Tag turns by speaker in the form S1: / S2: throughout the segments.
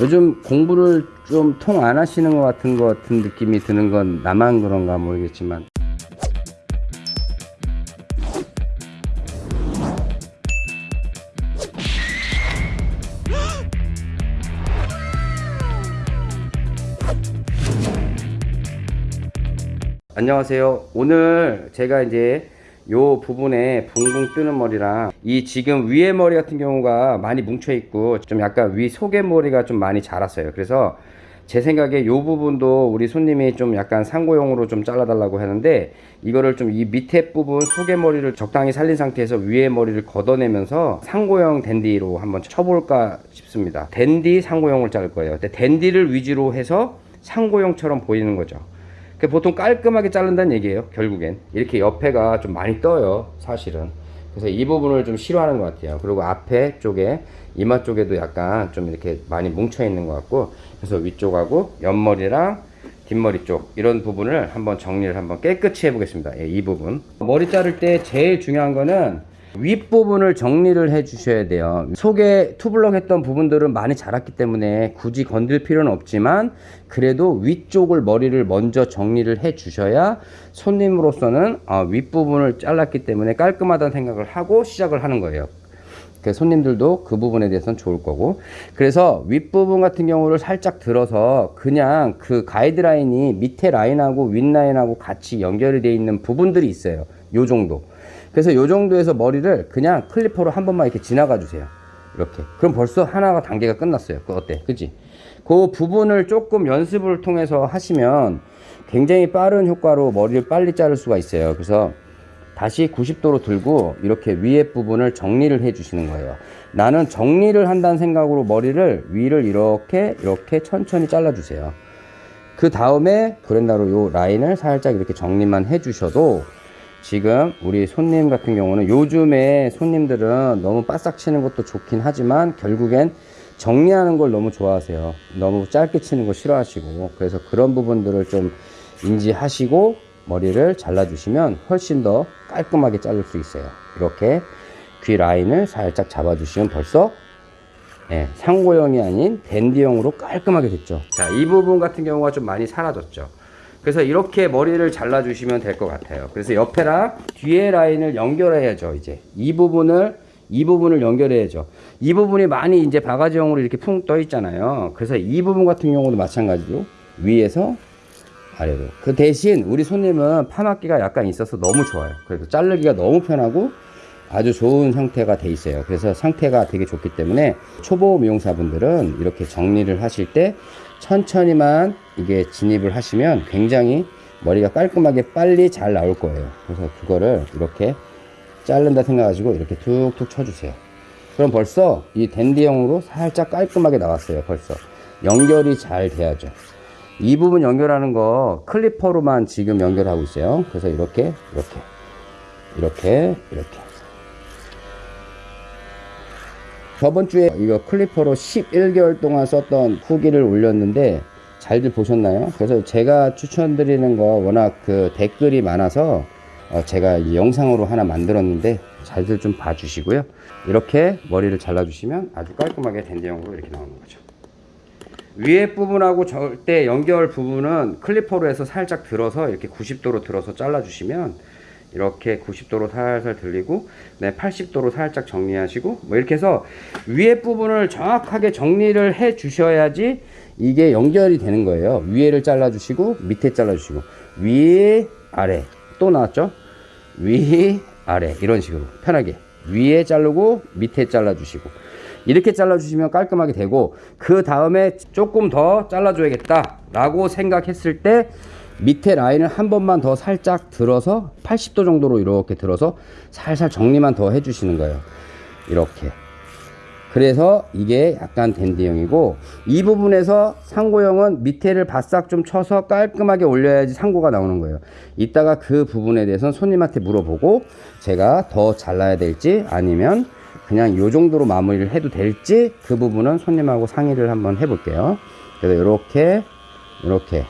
S1: 요즘 공부를 좀 통 안 하시는 것 같은 것 같은 느낌이 드는 건 나만 그런가 모르겠지만 안녕하세요. 오늘 제가 이제 요 부분에 붕붕 뜨는 머리랑 이 지금 위에 머리 같은 경우가 많이 뭉쳐 있고 좀 약간 위 속에 머리가 좀 많이 자랐어요. 그래서 제 생각에 요 부분도 우리 손님이 좀 약간 상고용으로 좀 잘라달라고 하는데 이거를 좀 이 밑에 부분 속에 머리를 적당히 살린 상태에서 위에 머리를 걷어내면서 상고용 댄디로 한번 쳐볼까 싶습니다. 댄디 상고용을 자를 거예요. 근데 댄디를 위주로 해서 상고용처럼 보이는 거죠. 그 보통 깔끔하게 자른다는 얘기예요 결국엔. 이렇게 옆에가 좀 많이 떠요 사실은. 그래서 이 부분을 좀 싫어하는 것 같아요. 그리고 앞에 쪽에 이마 쪽에도 약간 좀 이렇게 많이 뭉쳐 있는 것 같고 그래서 위쪽하고 옆머리랑 뒷머리 쪽 이런 부분을 한번 정리를 한번 깨끗이 해 보겠습니다. 예, 이 부분. 머리 자를 때 제일 중요한 거는 윗부분을 정리를 해 주셔야 돼요. 속에 투블럭 했던 부분들은 많이 자랐기 때문에 굳이 건들 필요는 없지만 그래도 위쪽을 머리를 먼저 정리를 해 주셔야 손님으로서는 어, 윗부분을 잘랐기 때문에 깔끔하다는 생각을 하고 시작을 하는 거예요. 그 손님들도 그 부분에 대해서는 좋을 거고. 그래서 윗부분 같은 경우를 살짝 들어서 그냥 그 가이드라인이 밑에 라인하고 윗라인하고 같이 연결이 되어 있는 부분들이 있어요. 요 정도 그래서 요 정도에서 머리를 그냥 클리퍼로 한 번만 이렇게 지나가 주세요. 이렇게. 그럼 벌써 하나가 단계가 끝났어요. 그 어때? 그지 그 부분을 조금 연습을 통해서 하시면 굉장히 빠른 효과로 머리를 빨리 자를 수가 있어요. 그래서 다시 90도로 들고 이렇게 위에 부분을 정리를 해 주시는 거예요. 나는 정리를 한다는 생각으로 머리를 위를 이렇게 이렇게 천천히 잘라 주세요. 그 다음에 브랜다로 요 라인을 살짝 이렇게 정리만 해 주셔도 지금 우리 손님 같은 경우는 요즘에 손님들은 너무 바싹 치는 것도 좋긴 하지만 결국엔 정리하는 걸 너무 좋아하세요. 너무 짧게 치는 거 싫어하시고. 그래서 그런 부분들을 좀 인지하시고 머리를 잘라 주시면 훨씬 더 깔끔하게 자를 수 있어요. 이렇게 귀 라인을 살짝 잡아 주시면 벌써 예, 상고형이 아닌 댄디형으로 깔끔하게 됐죠. 자 이 부분 같은 경우가 좀 많이 사라졌죠 그래서 이렇게 머리를 잘라 주시면 될 것 같아요. 그래서 옆에랑 뒤에 라인을 연결해야죠 이제. 이 부분을 이 부분을 연결해야죠. 이 부분이 많이 이제 바가지형으로 이렇게 풍 떠 있잖아요. 그래서 이 부분 같은 경우도 마찬가지로 위에서 아래로. 그 대신 우리 손님은 파마기가 약간 있어서 너무 좋아요. 그래서 자르기가 너무 편하고 아주 좋은 상태가 돼 있어요. 그래서 상태가 되게 좋기 때문에 초보 미용사분들은 이렇게 정리를 하실 때 천천히만 이게 진입을 하시면 굉장히 머리가 깔끔하게 빨리 잘 나올 거예요. 그래서 그거를 이렇게 자른다 생각하시고 이렇게 툭툭 쳐주세요. 그럼 벌써 이 댄디형으로 살짝 깔끔하게 나왔어요 벌써. 연결이 잘 돼야죠. 이 부분 연결하는 거 클리퍼로만 지금 연결하고 있어요. 그래서 이렇게 이렇게 이렇게 이렇게 저번 주에 이거 클리퍼로 11개월 동안 썼던 후기를 올렸는데 잘들 보셨나요? 그래서 제가 추천드리는 거 워낙 그 댓글이 많아서 어 제가 이 영상으로 하나 만들었는데 잘들 좀 봐주시고요. 이렇게 머리를 잘라주시면 아주 깔끔하게 댄디형으로 이렇게 나오는 거죠. 위에 부분하고 절대 연결 부분은 클리퍼로 해서 살짝 들어서 이렇게 90도로 들어서 잘라주시면 이렇게 90도로 살살 들리고 네, 80도로 살짝 정리하시고 뭐 이렇게 해서 위에 부분을 정확하게 정리를 해 주셔야지 이게 연결이 되는 거예요. 위에를 잘라 주시고 밑에 잘라 주시고. 위 아래. 또 나왔죠? 위 아래. 이런 식으로. 편하게. 위에 자르고 밑에 잘라 주시고. 이렇게 잘라 주시면 깔끔하게 되고 그 다음에 조금 더 잘라 줘야겠다 라고 생각했을 때 밑에 라인을 한 번만 더 살짝 들어서 80도 정도로 이렇게 들어서 살살 정리만 더 해주시는 거예요. 이렇게. 그래서 이게 약간 댄디형이고 이 부분에서 상고형은 밑에를 바싹 좀 쳐서 깔끔하게 올려야지 상고가 나오는 거예요. 이따가 그 부분에 대해서는 손님한테 물어보고 제가 더 잘라야 될지 아니면 그냥 이 정도로 마무리를 해도 될지 그 부분은 손님하고 상의를 한번 해볼게요. 그래서 이렇게 이렇게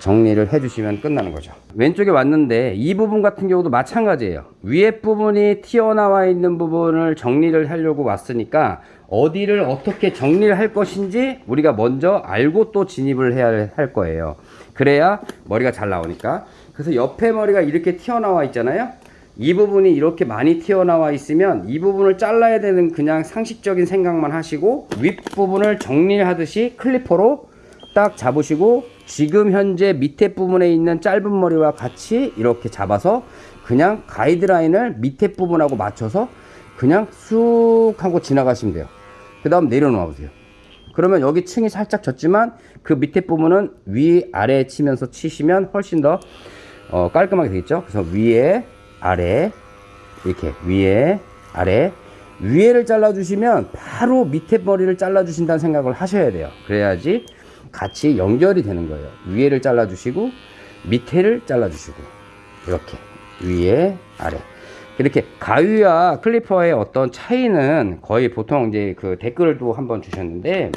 S1: 정리를 해주시면 끝나는 거죠 왼쪽에 왔는데 이 부분 같은 경우도 마찬가지예요 위에 부분이 튀어나와 있는 부분을 정리를 하려고 왔으니까 어디를 어떻게 정리를 할 것인지 우리가 먼저 알고 또 진입을 해야 할 거예요. 그래야 머리가 잘 나오니까. 그래서 옆에 머리가 이렇게 튀어나와 있잖아요. 이 부분이 이렇게 많이 튀어나와 있으면 이 부분을 잘라야 되는 그냥 상식적인 생각만 하시고 윗부분을 정리를 하듯이 클리퍼로 딱 잡으시고 지금 현재 밑에 부분에 있는 짧은 머리와 같이 이렇게 잡아서 그냥 가이드라인을 밑에 부분하고 맞춰서 그냥 쑥 하고 지나가시면 돼요. 그 다음 내려놓아 보세요. 그러면 여기 층이 살짝 졌지만 그 밑에 부분은 위 아래 치면서 치시면 훨씬 더 어, 깔끔하게 되겠죠. 그래서 위에 아래 이렇게 위에 아래 위에를 잘라 주시면 바로 밑에 머리를 잘라 주신다는 생각을 하셔야 돼요. 그래야지 같이 연결이 되는 거예요. 위에를 잘라 주시고 밑에를 잘라 주시고 이렇게 위에 아래 이렇게 가위와 클리퍼의 어떤 차이는 거의 보통 이제 그 댓글도 한번 주셨는데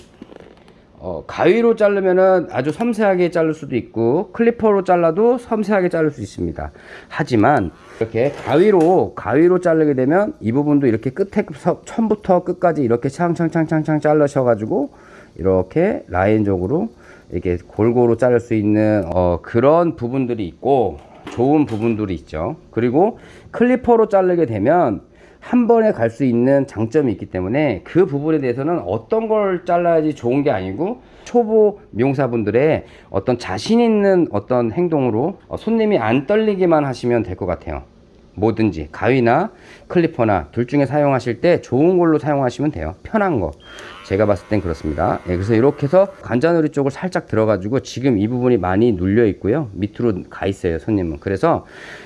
S1: 어, 가위로 자르면은 아주 섬세하게 자를 수도 있고 클리퍼로 잘라도 섬세하게 자를 수 있습니다. 하지만 이렇게 가위로 가위로 자르게 되면 이 부분도 이렇게 끝에 처음부터 끝까지 이렇게 창창창창창 잘라셔 가지고 이렇게 라인적으로 이렇게 골고루 자를 수 있는 어, 그런 부분들이 있고 좋은 부분들이 있죠. 그리고 클리퍼로 자르게 되면 한 번에 갈 수 있는 장점이 있기 때문에 그 부분에 대해서는 어떤 걸 잘라야지 좋은 게 아니고 초보 미용사분들의 어떤 자신 있는 어떤 행동으로 어, 손님이 안 떨리기만 하시면 될 것 같아요. 뭐든지 가위나 클리퍼나 둘 중에 사용하실 때 좋은 걸로 사용하시면 돼요. 편한 거. 제가 봤을 땐 그렇습니다. 예, 그래서 이렇게 해서 관자놀이 쪽을 살짝 들어가지고 지금 이 부분이 많이 눌려 있고요. 밑으로 가 있어요, 손님은. 그래서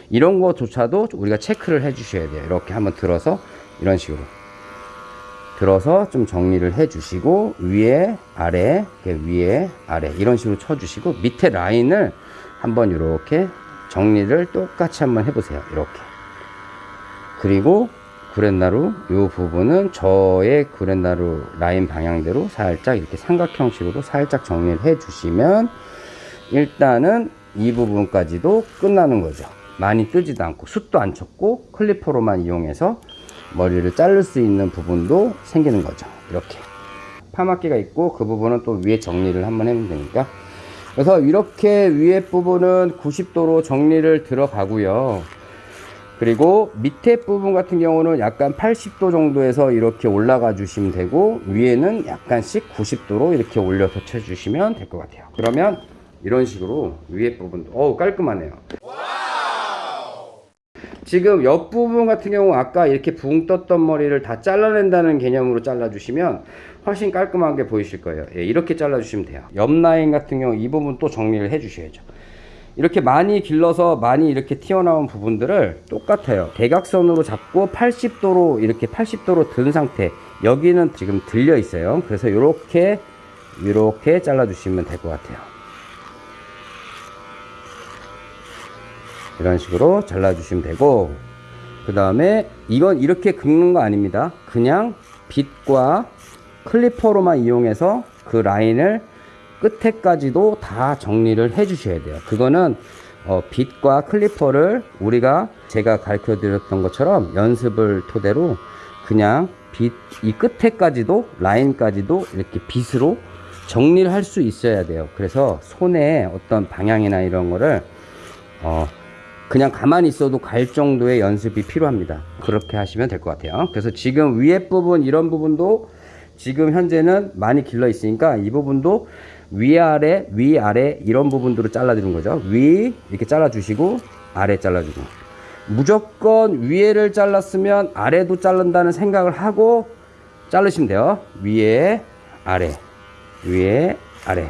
S1: 이런 거조차도 우리가 체크를 해 주셔야 돼요. 이렇게 한번 들어서 이런 식으로. 들어서 좀 정리를 해 주시고 위에 아래 위에 아래 이런 식으로 쳐 주시고 밑에 라인을 한번 이렇게 정리를 똑같이 한번 해 보세요. 이렇게. 그리고 구렛나루 이 부분은 저의 구렛나루 라인 방향대로 살짝 이렇게 삼각 형식으로 살짝 정리를 해 주시면 일단은 이 부분까지도 끝나는 거죠. 많이 뜨지도 않고 숱도 안 쳤고 클리퍼로만 이용해서 머리를 자를 수 있는 부분도 생기는 거죠. 이렇게. 파마기가 있고 그 부분은 또 위에 정리를 한번 해면 되니까. 그래서 이렇게 위에 부분은 90도로 정리를 들어가고요 그리고 밑에 부분 같은 경우는 약간 80도 정도에서 이렇게 올라가 주시면 되고 위에는 약간씩 90도로 이렇게 올려서 쳐 주시면 될 것 같아요. 그러면 이런 식으로 위에 부분도 어우 깔끔하네요. 지금 옆부분 같은 경우 아까 이렇게 붕 떴던 머리를 다 잘라낸다는 개념으로 잘라 주시면 훨씬 깔끔하게 보이실 거예요. 예, 이렇게 잘라 주시면 돼요. 옆 라인 같은 경우 이 부분 또 정리를 해 주셔야죠 이렇게 많이 길러서 많이 이렇게 튀어나온 부분들을 똑같아요. 대각선으로 잡고 80도로 이렇게 80도로 든 상태. 여기는 지금 들려 있어요. 그래서 이렇게 이렇게 잘라 주시면 될 것 같아요. 이런 식으로 잘라 주시면 되고 그 다음에 이건 이렇게 긁는 거 아닙니다. 그냥 빗과 클리퍼로만 이용해서 그 라인을 끝에까지도 다 정리를 해 주셔야 돼요. 그거는 어, 빗과 클리퍼를 우리가 제가 가르쳐 드렸던 것처럼 연습을 토대로 그냥 빗 이 끝에까지도 라인까지도 이렇게 빗으로 정리를 할 수 있어야 돼요. 그래서 손에 어떤 방향이나 이런 거를 어, 그냥 가만히 있어도 갈 정도의 연습이 필요합니다. 그렇게 하시면 될 것 같아요. 그래서 지금 위에 부분 이런 부분도 지금 현재는 많이 길러 있으니까 이 부분도 위아래 위아래 이런 부분들을 잘라주는 거죠. 위 이렇게 잘라주시고 아래 잘라주고. 무조건 위에를 잘랐으면 아래도 자른다는 생각을 하고 자르시면 돼요. 위에 아래 위에 아래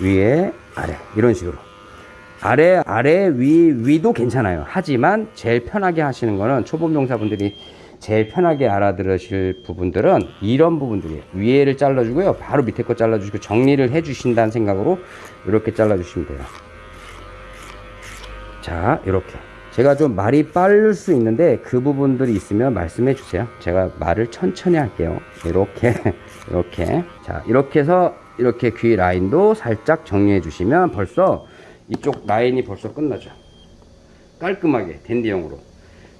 S1: 위에 아래. 이런 식으로. 아래 아래 위 위도 괜찮아요. 하지만 제일 편하게 하시는 거는 초보 명사분들이 제일 편하게 알아들으실 부분들은 이런 부분들이에요 위에를 잘라주고요. 바로 밑에 거 잘라주시고 정리를 해 주신다는 생각으로 이렇게 잘라주시면 돼요. 자 이렇게. 제가 좀 말이 빠를 수 있는데 그 부분들이 있으면 말씀해 주세요. 제가 말을 천천히 할게요. 이렇게 이렇게. 자 이렇게 해서 이렇게 귀 라인도 살짝 정리해 주시면 벌써 이쪽 라인이 벌써 끝나죠. 깔끔하게 댄디형으로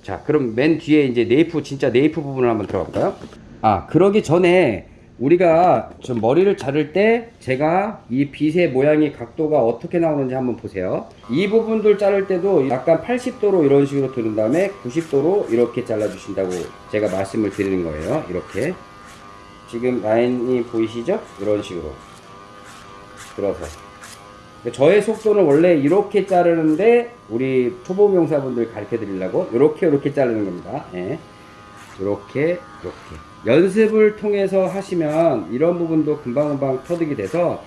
S1: 자 그럼 맨 뒤에 이제 네이프 진짜 네이프 부분을 한번 들어갈까요 아 그러기 전에 우리가 좀 머리를 자를 때 제가 이 빗의 모양이 각도가 어떻게 나오는지 한번 보세요. 이 부분들 자를 때도 약간 80도로 이런 식으로 두른 다음에 90도로 이렇게 잘라 주신다고 제가 말씀을 드리는 거예요. 이렇게. 지금 라인이 보이시죠? 이런 식으로. 들어서. 저의 속도는 원래 이렇게 자르는데 우리 초보 명사분들 가르쳐 드리려고 이렇게 이렇게 자르는 겁니다. 예. 이렇게 이렇게 연습을 통해서 하시면 이런 부분도 금방금방 터득이 돼서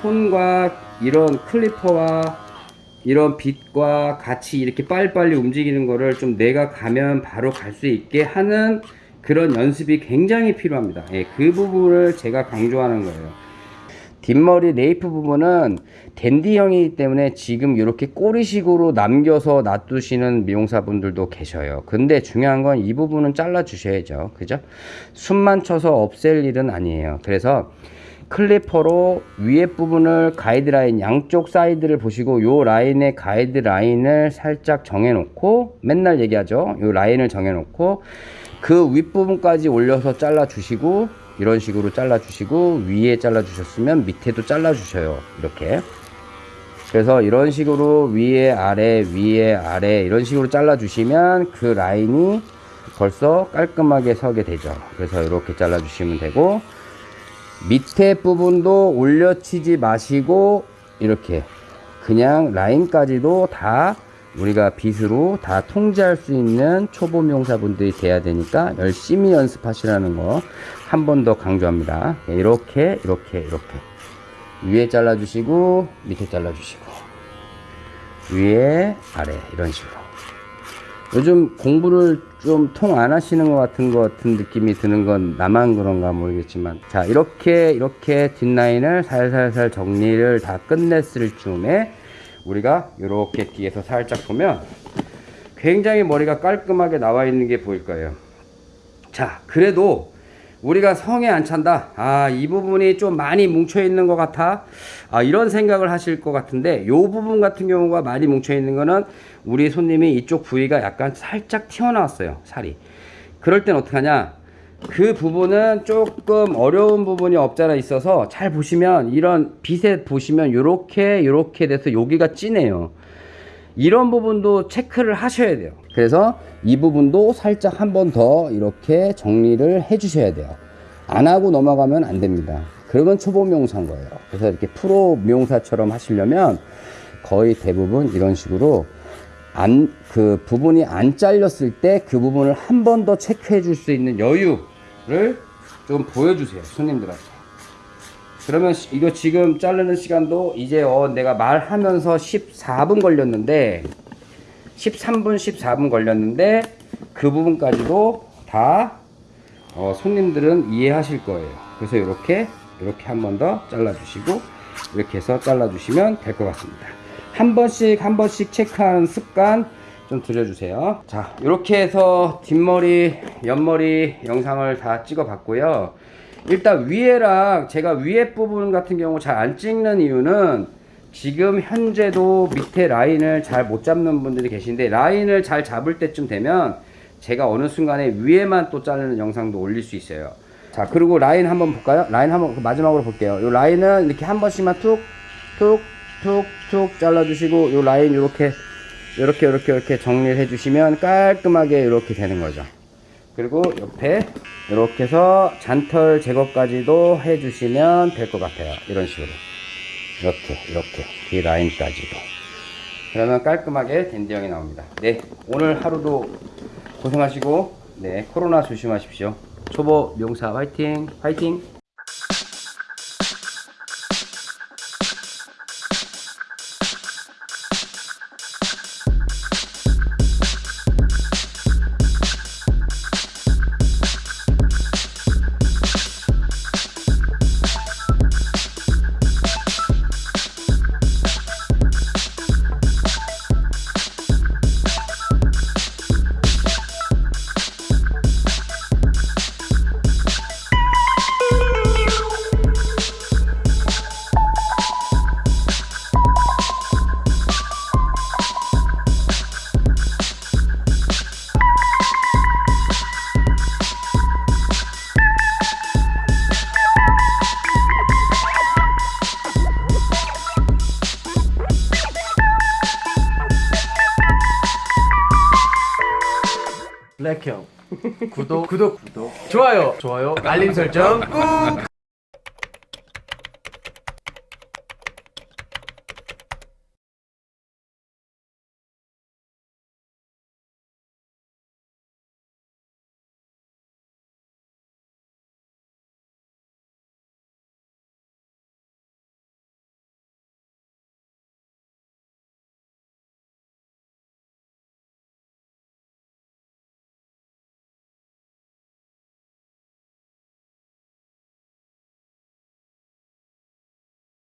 S1: 손과 이런 클리퍼와 이런 빛과 같이 이렇게 빨리빨리 움직이는 거를 좀 내가 가면 바로 갈 수 있게 하는 그런 연습이 굉장히 필요합니다. 예, 그 부분을 제가 강조하는 거예요. 뒷머리 nape 부분은 댄디형이기 때문에 지금 이렇게 꼬리식으로 남겨서 놔두시는 미용사분들도 계셔요. 근데 중요한 건 이 부분은 잘라 주셔야죠. 그죠? 숱만 쳐서 없앨 일은 아니에요. 그래서 clipper로 위에 부분을 가이드라인 양쪽 사이드를 보시고 요 라인의 가이드라인을 살짝 정해 놓고 맨날 얘기하죠. 요 라인을 정해 놓고 그 윗부분까지 올려서 잘라 주시고 이런 식으로 잘라 주시고 위에 잘라 주셨으면 밑에도 잘라 주셔요. 이렇게. 그래서 이런 식으로 위에 아래 위에 아래 이런 식으로 잘라 주시면 그 라인이 벌써 깔끔하게 서게 되죠. 그래서 이렇게 잘라 주시면 되고 밑에 부분도 올려치지 마시고 이렇게 그냥 라인까지도 다 우리가 빗으로 다 통제할 수 있는 초보 미용사분들이 돼야 되니까 열심히 연습하시라는 거 한 번 더 강조합니다. 이렇게 이렇게 이렇게. 위에 잘라 주시고 밑에 잘라 주시고. 위에 아래. 이런 식으로. 요즘 공부를 좀 통 안 하시는 것 같은 것 같은 느낌이 드는 건 나만 그런가 모르겠지만. 자 이렇게 이렇게 뒷라인을 살살살 정리를 다 끝냈을 즈음에 우리가 이렇게 뒤에서 살짝 보면 굉장히 머리가 깔끔하게 나와 있는 게 보일 거예요. 자 그래도 우리가 성에 안 찬다. 아 이 부분이 좀 많이 뭉쳐 있는 것 같아. 아 이런 생각을 하실 것 같은데 요 부분 같은 경우가 많이 뭉쳐 있는 거는 우리 손님이 이쪽 부위가 약간 살짝 튀어나왔어요 살이. 그럴 땐 어떻게 하냐? 그 부분은 조금 어려운 부분이 없잖아 있어서 잘 보시면 이런 빛에 보시면 요렇게 요렇게 돼서 여기가 진해요. 이런 부분도 체크를 하셔야 돼요 그래서 이 부분도 살짝 한 번 더 이렇게 정리를 해 주셔야 돼요. 안 하고 넘어가면 안 됩니다. 그러면 초보 미용사인 거예요. 그래서 이렇게 프로 미용사처럼 하시려면 거의 대부분 이런 식으로 안 그 부분이 안 잘렸을 때 그 부분을 한 번 더 체크해 줄 수 있는 여유를 좀 보여주세요 손님들한테. 그러면 시- 이거 지금 자르는 시간도 이제 어 내가 말하면서 14분 걸렸는데 13분 14분 걸렸는데 그 부분까지도 다 어, 손님들은 이해하실 거예요. 그래서 이렇게 이렇게 한 번 더 잘라 주시고 이렇게 해서 잘라 주시면 될 것 같습니다. 한 번씩 한 번씩 체크하는 습관 좀 들여주세요. 자 이렇게 해서 뒷머리 옆머리 영상을 다 찍어 봤고요. 일단 위에랑 제가 위에 부분 같은 경우 잘 안 찍는 이유는 지금 현재도 밑에 라인을 잘 못 잡는 분들이 계신데 라인을 잘 잡을 때쯤 되면 제가 어느 순간에 위에만 또 자르는 영상도 올릴 수 있어요. 자 그리고 라인 한번 볼까요? 라인 한번 그 마지막으로 볼게요. 이 라인은 이렇게 한 번씩만 툭툭툭툭 잘라 주시고 이 라인 이렇게 이렇게 이렇게 이렇게 정리를 해 주시면 깔끔하게 이렇게 되는 거죠. 그리고 옆에 이렇게 해서 잔털 제거까지도 해 주시면 될 것 같아요. 이런 식으로 이렇게 이렇게 뒤 라인까지도. 그러면 깔끔하게 댄디형이 나옵니다. 네 오늘 하루도 고생하시고 네 코로나 조심하십시오. 초보 미용사 화이팅 화이팅
S2: 구독 구독 구독. 좋아요. 좋아요. 알림 설정 꾹